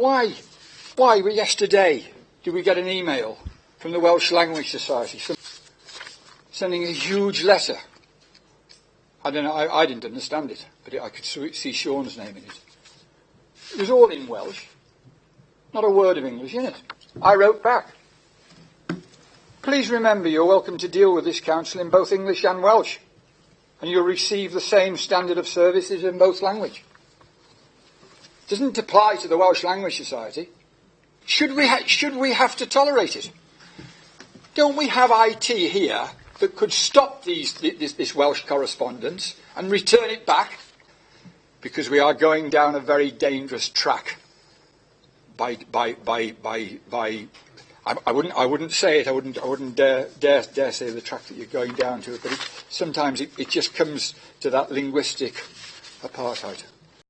why, why yesterday did we get an email from the Welsh Language Society sending a huge letter. I don't know, I, I didn't understand it, but it, I could see Sean's name in it. It was all in Welsh. Not a word of English in it. I wrote back. Please remember you're welcome to deal with this council in both English and Welsh, and you'll receive the same standard of services in both language. Doesn't apply to the Welsh Language Society. Should we, ha- should we have to tolerate it? Don't we have IT here that could stop these, this, this Welsh correspondence and return it back? Because we are going down a very dangerous track by, by, by, by, by I, I, wouldn't, I wouldn't say it. I wouldn't, I wouldn't dare, dare, dare say the track that you're going down to. But it, sometimes it, it just comes to that linguistic apartheid.